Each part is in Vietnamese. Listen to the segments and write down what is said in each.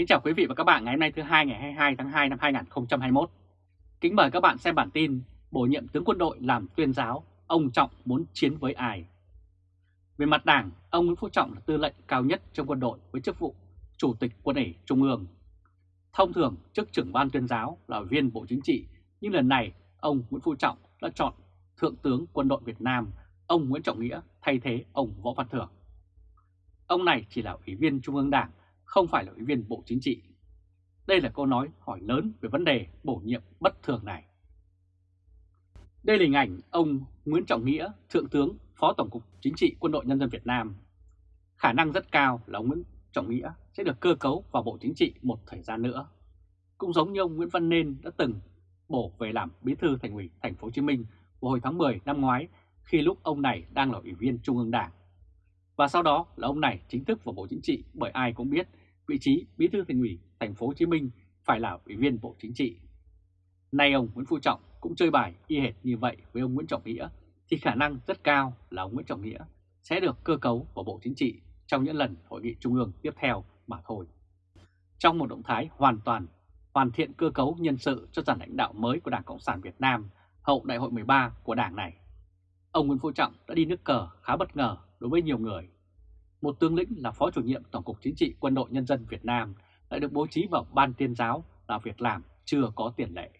Kính chào quý vị và các bạn ngày hôm nay thứ hai ngày 22 tháng 2 năm 2021. Kính mời các bạn xem bản tin bổ nhiệm tướng quân đội làm tuyên giáo, ông Trọng muốn chiến với ai? Về mặt đảng, ông Nguyễn Phú Trọng là tư lệnh cao nhất trong quân đội với chức vụ Chủ tịch quân ủy Trung ương. Thông thường, chức trưởng ban tuyên giáo là ủy viên Bộ Chính trị, nhưng lần này ông Nguyễn Phú Trọng đã chọn Thượng tướng quân đội Việt Nam, ông Nguyễn Trọng Nghĩa thay thế ông Võ Văn Thưởng. Ông này chỉ là ủy viên Trung ương Đảng, không phải là ủy viên Bộ Chính trị. Đây là câu nói hỏi lớn về vấn đề bổ nhiệm bất thường này. Đây là hình ảnh ông Nguyễn Trọng Nghĩa, Thượng tướng, Phó Tổng cục Chính trị Quân đội Nhân dân Việt Nam. Khả năng rất cao là ông Nguyễn Trọng Nghĩa sẽ được cơ cấu vào Bộ Chính trị một thời gian nữa. Cũng giống như ông Nguyễn Văn Nên đã từng bổ về làm bí thư thành ủy thành phố Hồ Chí Minh vào hồi tháng 10 năm ngoái khi lúc ông này đang là ủy viên Trung ương Đảng. Và sau đó là ông này chính thức vào Bộ Chính trị bởi ai cũng biết vị trí bí thư thành ủy thành phố Hồ Chí Minh phải là ủy viên Bộ Chính trị. Nay ông Nguyễn Phú Trọng cũng chơi bài y hệt như vậy với ông Nguyễn Trọng Nghĩa thì khả năng rất cao là ông Nguyễn Trọng Nghĩa sẽ được cơ cấu vào Bộ Chính trị trong những lần hội nghị trung ương tiếp theo mà thôi. Trong một động thái hoàn toàn hoàn thiện cơ cấu nhân sự cho dàn lãnh đạo mới của Đảng Cộng sản Việt Nam hậu đại hội 13 của Đảng này, ông Nguyễn Phú Trọng đã đi nước cờ khá bất ngờ đối với nhiều người. Một tướng lĩnh là Phó chủ nhiệm Tổng cục Chính trị Quân đội Nhân dân Việt Nam lại được bố trí vào Ban tuyên giáo là việc làm chưa có tiền lệ.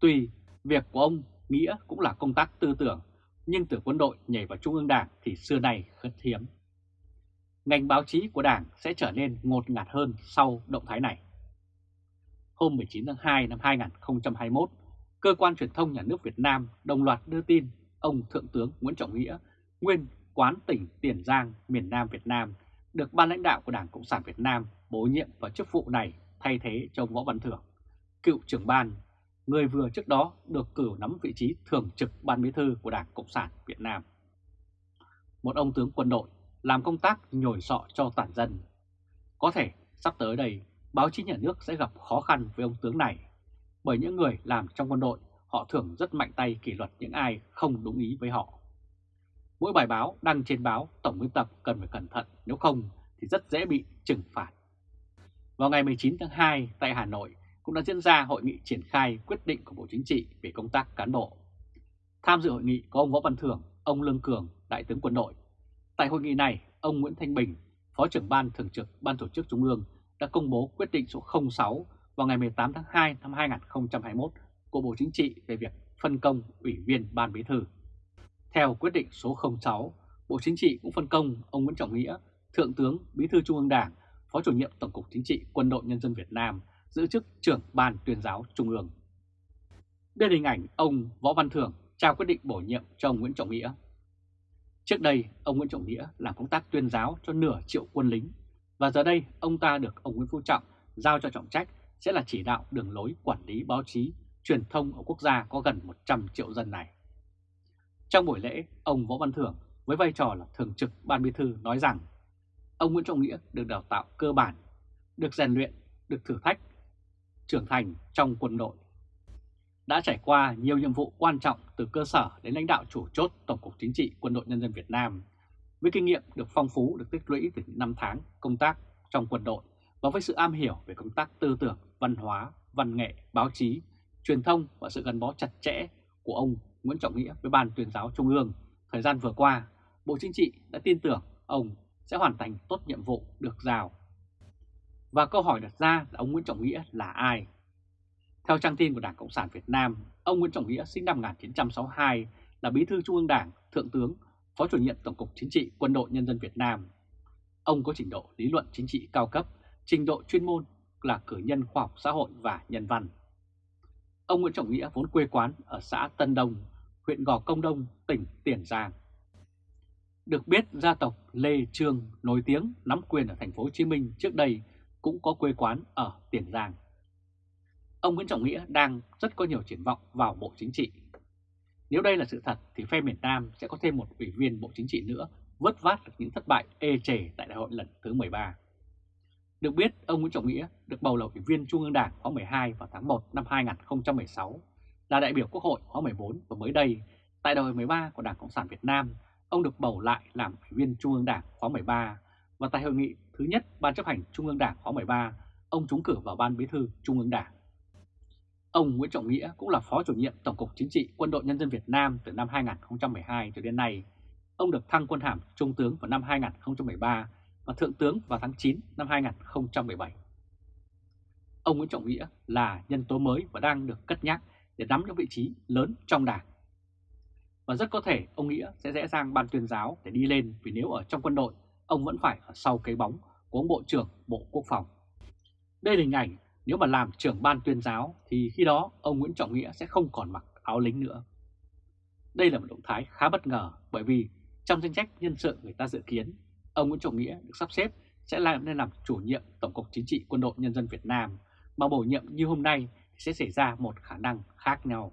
Tuy việc của ông Nghĩa cũng là công tác tư tưởng, nhưng từ quân đội nhảy vào Trung ương Đảng thì xưa nay khất hiếm. Ngành báo chí của Đảng sẽ trở nên ngột ngạt hơn sau động thái này. Hôm 19 tháng 2 năm 2021, Cơ quan Truyền thông Nhà nước Việt Nam đồng loạt đưa tin ông Thượng tướng Nguyễn Trọng Nghĩa, nguyên quán tỉnh Tiền Giang, miền Nam Việt Nam, được ban lãnh đạo của Đảng Cộng sản Việt Nam bổ nhiệm vào chức vụ này thay thế cho ông Võ Văn Thưởng, cựu trưởng ban, người vừa trước đó được cử nắm vị trí thường trực ban bí thư của Đảng Cộng sản Việt Nam. Một ông tướng quân đội làm công tác nhồi sọ cho toàn dân. Có thể sắp tới đây, báo chí nhà nước sẽ gặp khó khăn với ông tướng này, bởi những người làm trong quân đội họ thường rất mạnh tay kỷ luật những ai không đúng ý với họ. Mỗi bài báo đăng trên báo tổng biên tập cần phải cẩn thận, nếu không thì rất dễ bị trừng phạt. Vào ngày 19 tháng 2 tại Hà Nội cũng đã diễn ra hội nghị triển khai quyết định của Bộ Chính trị về công tác cán bộ. Tham dự hội nghị có ông Võ Văn Thưởng, ông Lương Cường, Đại tướng quân đội. Tại hội nghị này, ông Nguyễn Thanh Bình, Phó trưởng Ban Thường trực Ban Tổ chức Trung ương đã công bố quyết định số 06 vào ngày 18 tháng 2 năm 2021 của Bộ Chính trị về việc phân công Ủy viên Ban Bí thư. Theo quyết định số 06, Bộ Chính trị cũng phân công ông Nguyễn Trọng Nghĩa, Thượng tướng Bí thư Trung ương Đảng, Phó chủ nhiệm Tổng cục Chính trị Quân đội Nhân dân Việt Nam giữ chức trưởng Ban tuyên giáo Trung ương. Đây là hình ảnh ông Võ Văn Thưởng trao quyết định bổ nhiệm cho ông Nguyễn Trọng Nghĩa. Trước đây, ông Nguyễn Trọng Nghĩa làm công tác tuyên giáo cho nửa triệu quân lính, và giờ đây ông ta được ông Nguyễn Phú Trọng giao cho trọng trách sẽ là chỉ đạo đường lối quản lý báo chí, truyền thông ở quốc gia có gần 100 triệu dân này. Trong buổi lễ, ông Võ Văn Thưởng với vai trò là thường trực ban bí thư nói rằng ông Nguyễn Trọng Nghĩa được đào tạo cơ bản, được rèn luyện, được thử thách, trưởng thành trong quân đội. Đã trải qua nhiều nhiệm vụ quan trọng từ cơ sở đến lãnh đạo chủ chốt Tổng cục Chính trị Quân đội Nhân dân Việt Nam, với kinh nghiệm được phong phú được tích lũy từ những năm tháng công tác trong quân đội và với sự am hiểu về công tác tư tưởng, văn hóa, văn nghệ, báo chí, truyền thông và sự gắn bó chặt chẽ của ông Nguyễn Trọng Nghĩa với Ban tuyên giáo Trung ương, thời gian vừa qua, Bộ Chính trị đã tin tưởng ông sẽ hoàn thành tốt nhiệm vụ được giao. Và câu hỏi đặt ra là ông Nguyễn Trọng Nghĩa là ai? Theo trang tin của Đảng Cộng sản Việt Nam, ông Nguyễn Trọng Nghĩa sinh năm 1962 là Bí thư Trung ương Đảng, Thượng tướng, Phó chủ nhiệm Tổng cục Chính trị Quân đội Nhân dân Việt Nam. Ông có trình độ lý luận chính trị cao cấp, trình độ chuyên môn là cử nhân khoa học xã hội và nhân văn. Ông Nguyễn Trọng Nghĩa vốn quê quán ở xã Tân Đông, huyện Gò Công Đông, tỉnh Tiền Giang. Được biết gia tộc Lê Trương nổi tiếng nắm quyền ở thành phố Hồ Chí Minh trước đây cũng có quê quán ở Tiền Giang. Ông Nguyễn Trọng Nghĩa đang rất có nhiều triển vọng vào Bộ Chính trị. Nếu đây là sự thật thì phe miền Nam sẽ có thêm một ủy viên Bộ Chính trị nữa vớt vát được những thất bại ê chề tại đại hội lần thứ 13. Được biết, ông Nguyễn Trọng Nghĩa được bầu là Ủy viên Trung ương Đảng khóa 12 vào tháng 1 năm 2016, là đại biểu Quốc hội khóa 14 và mới đây, tại đại hội 13 của Đảng Cộng sản Việt Nam, ông được bầu lại làm Ủy viên Trung ương Đảng khóa 13 và tại hội nghị thứ nhất Ban chấp hành Trung ương Đảng khóa 13, ông trúng cử vào Ban Bí thư Trung ương Đảng. Ông Nguyễn Trọng Nghĩa cũng là Phó chủ nhiệm Tổng cục Chính trị Quân đội Nhân dân Việt Nam từ năm 2012 cho đến nay. Ông được thăng quân hàm Trung tướng vào năm 2013 và Thượng tướng vào tháng 9 năm 2017. Ông Nguyễn Trọng Nghĩa là nhân tố mới và đang được cất nhắc để nắm những vị trí lớn trong đảng. Và rất có thể ông Nghĩa sẽ dễ dàng ban tuyên giáo để đi lên vì nếu ở trong quân đội, ông vẫn phải ở sau cái bóng của ông Bộ trưởng Bộ Quốc phòng. Đây là hình ảnh nếu mà làm trưởng ban tuyên giáo thì khi đó ông Nguyễn Trọng Nghĩa sẽ không còn mặc áo lính nữa. Đây là một động thái khá bất ngờ bởi vì trong danh sách nhân sự người ta dự kiến, ông Nguyễn Trọng Nghĩa được sắp xếp sẽ làm nên làm chủ nhiệm Tổng cục Chính trị Quân đội Nhân dân Việt Nam mà bổ nhiệm như hôm nay sẽ xảy ra một khả năng khác nhau.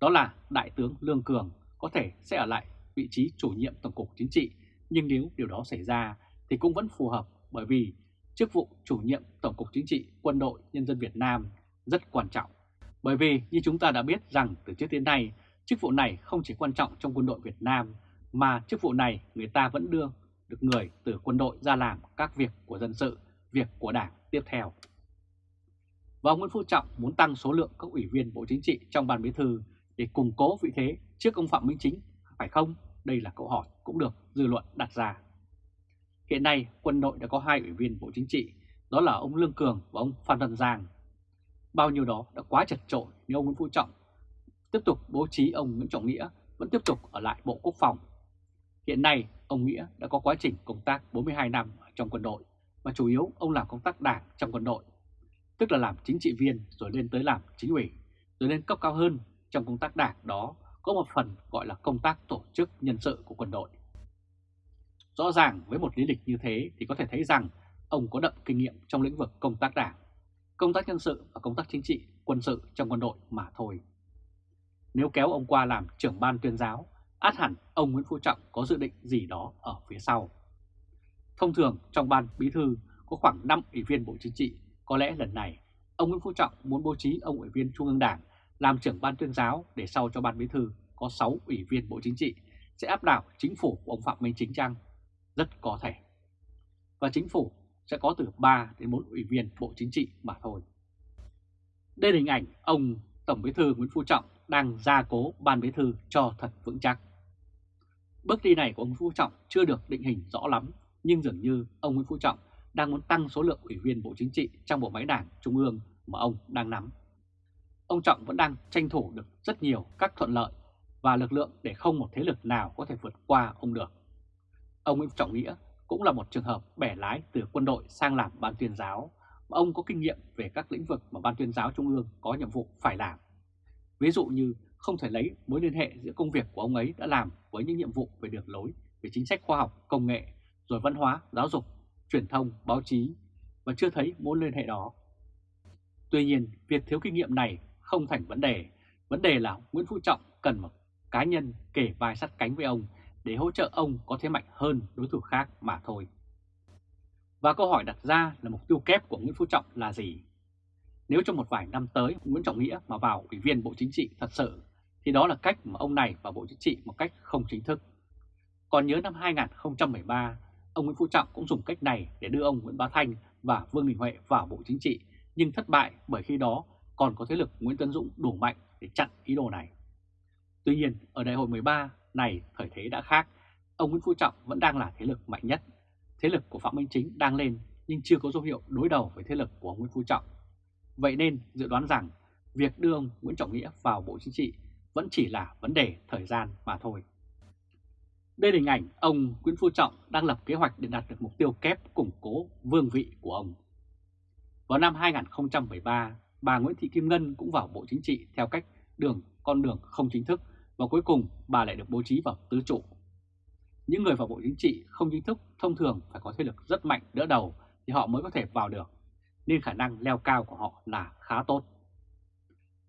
Đó là Đại tướng Lương Cường có thể sẽ ở lại vị trí chủ nhiệm Tổng cục Chính trị, nhưng nếu điều đó xảy ra thì cũng vẫn phù hợp bởi vì chức vụ chủ nhiệm Tổng cục Chính trị Quân đội Nhân dân Việt Nam rất quan trọng. Bởi vì như chúng ta đã biết rằng từ trước đến nay, chức vụ này không chỉ quan trọng trong quân đội Việt Nam, mà chức vụ này người ta vẫn đưa được người từ quân đội ra làm các việc của dân sự, việc của đảng tiếp theo. Và ông Nguyễn Phú Trọng muốn tăng số lượng các ủy viên Bộ Chính trị trong ban bí thư để củng cố vị thế trước ông Phạm Minh Chính, phải không? Đây là câu hỏi cũng được dư luận đặt ra. Hiện nay quân đội đã có hai ủy viên Bộ Chính trị, đó là ông Lương Cường và ông Phan Văn Giang. Bao nhiêu đó đã quá chật trội nếu ông Nguyễn Phú Trọng tiếp tục bố trí ông Nguyễn Trọng Nghĩa vẫn tiếp tục ở lại Bộ Quốc phòng. Hiện nay ông Nghĩa đã có quá trình công tác 42 năm trong quân đội và chủ yếu ông làm công tác đảng trong quân đội, tức là làm chính trị viên rồi lên tới làm chính ủy, rồi lên cấp cao hơn trong công tác đảng đó có một phần gọi là công tác tổ chức nhân sự của quân đội. Rõ ràng với một lý lịch như thế thì có thể thấy rằng ông có đậm kinh nghiệm trong lĩnh vực công tác đảng, công tác nhân sự và công tác chính trị, quân sự trong quân đội mà thôi. Nếu kéo ông qua làm trưởng ban tuyên giáo, át hẳn ông Nguyễn Phú Trọng có dự định gì đó ở phía sau. Thông thường trong ban bí thư có khoảng 5 ủy viên Bộ Chính trị, có lẽ lần này ông Nguyễn Phú Trọng muốn bố trí ông ủy viên Trung ương Đảng làm trưởng ban tuyên giáo để sau cho ban bí thư có 6 ủy viên Bộ Chính trị sẽ áp đảo chính phủ của ông Phạm Minh Chính Trăng rất có thể. Và chính phủ sẽ có từ 3 đến 4 ủy viên Bộ Chính trị mà thôi. Đây là hình ảnh ông Tổng Bí thư Nguyễn Phú Trọng đang gia cố ban bí thư cho thật vững chắc. Bước đi này của ông Phú Trọng chưa được định hình rõ lắm, nhưng dường như ông Nguyễn Phú Trọng đang muốn tăng số lượng ủy viên Bộ Chính trị trong bộ máy đảng Trung ương mà ông đang nắm. Ông Trọng vẫn đang tranh thủ được rất nhiều các thuận lợi và lực lượng để không một thế lực nào có thể vượt qua ông được. Ông Nguyễn Trọng Nghĩa cũng là một trường hợp bẻ lái từ quân đội sang làm ban tuyên giáo, mà ông có kinh nghiệm về các lĩnh vực mà ban tuyên giáo Trung ương có nhiệm vụ phải làm. Ví dụ như không thể lấy mối liên hệ giữa công việc của ông ấy đã làm với những nhiệm vụ về đường lối, về chính sách khoa học, công nghệ, rồi văn hóa, giáo dục, truyền thông, báo chí, và chưa thấy mối liên hệ đó. Tuy nhiên, việc thiếu kinh nghiệm này không thành vấn đề. Vấn đề là Nguyễn Phú Trọng cần một cá nhân kể vai sắt cánh với ông để hỗ trợ ông có thế mạnh hơn đối thủ khác mà thôi. Và câu hỏi đặt ra là mục tiêu kép của Nguyễn Phú Trọng là gì? Nếu trong một vài năm tới Nguyễn Trọng Nghĩa mà vào ủy viên Bộ Chính trị thật sự, thì đó là cách mà ông này vào Bộ Chính trị một cách không chính thức. Còn nhớ năm 2013, ông Nguyễn Phú Trọng cũng dùng cách này để đưa ông Nguyễn Bá Thanh và Vương Đình Huệ vào Bộ Chính trị, nhưng thất bại bởi khi đó còn có thế lực Nguyễn Tấn Dũng đủ mạnh để chặn ý đồ này. Tuy nhiên, ở đại hội 13 này thời thế đã khác, ông Nguyễn Phú Trọng vẫn đang là thế lực mạnh nhất. Thế lực của Phạm Minh Chính đang lên nhưng chưa có dấu hiệu đối đầu với thế lực của Nguyễn Phú Trọng. Vậy nên dự đoán rằng việc đưa ông Nguyễn Trọng Nghĩa vào Bộ Chính trị vẫn chỉ là vấn đề thời gian mà thôi. Đây là hình ảnh ông Nguyễn Phú Trọng đang lập kế hoạch để đạt được mục tiêu kép củng cố vương vị của ông. Vào năm 2013, bà Nguyễn Thị Kim Ngân cũng vào Bộ Chính trị theo cách đường con đường không chính thức và cuối cùng bà lại được bố trí vào tứ trụ. Những người vào Bộ Chính trị không chính thức thông thường phải có thế lực rất mạnh đỡ đầu thì họ mới có thể vào được, nên khả năng leo cao của họ là khá tốt.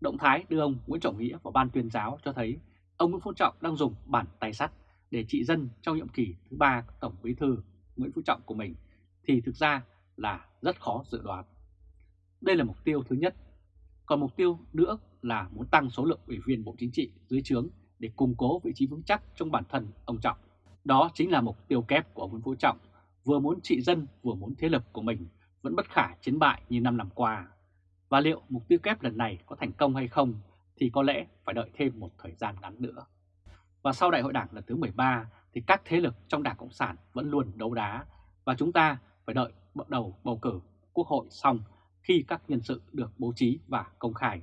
Động thái đưa ông Nguyễn Trọng Nghĩa vào ban tuyên giáo cho thấy ông Nguyễn Phú Trọng đang dùng bản tay sắt để trị dân trong nhiệm kỳ thứ ba Tổng Bí thư Nguyễn Phú Trọng của mình thì thực ra là rất khó dự đoán. Đây là mục tiêu thứ nhất. Còn mục tiêu nữa là muốn tăng số lượng ủy viên Bộ Chính trị dưới trướng để củng cố vị trí vững chắc trong bản thân ông Trọng. Đó chính là mục tiêu kép của ông Nguyễn Phú Trọng, vừa muốn trị dân vừa muốn thế lực của mình vẫn bất khả chiến bại như năm năm qua. Và liệu mục tiêu kép lần này có thành công hay không thì có lẽ phải đợi thêm một thời gian ngắn nữa. Và sau đại hội đảng lần thứ 13 thì các thế lực trong Đảng Cộng sản vẫn luôn đấu đá và chúng ta phải đợi bắt đầu bầu cử quốc hội xong khi các nhân sự được bố trí và công khai.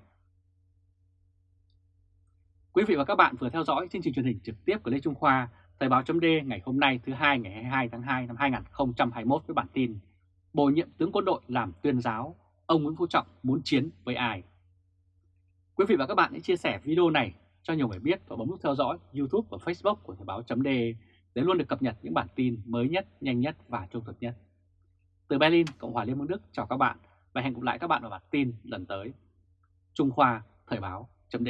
Quý vị và các bạn vừa theo dõi chương trình truyền hình trực tiếp của Lê Trung Khoa, Thời báo chấm ngày hôm nay thứ hai ngày 22 tháng 2 năm 2021 với bản tin Bổ nhiệm tướng quân đội làm tuyên giáo, ông Nguyễn Phú Trọng muốn chiến với ai? Quý vị và các bạn hãy chia sẻ video này cho nhiều người biết và bấm nút theo dõi YouTube và Facebook của Thời báo chấm để luôn được cập nhật những bản tin mới nhất, nhanh nhất và trung thực nhất. Từ Berlin, Cộng hòa Liên bang Đức chào các bạn và hẹn gặp lại các bạn ở bản tin lần tới. Trung Khoa Thời báo chấm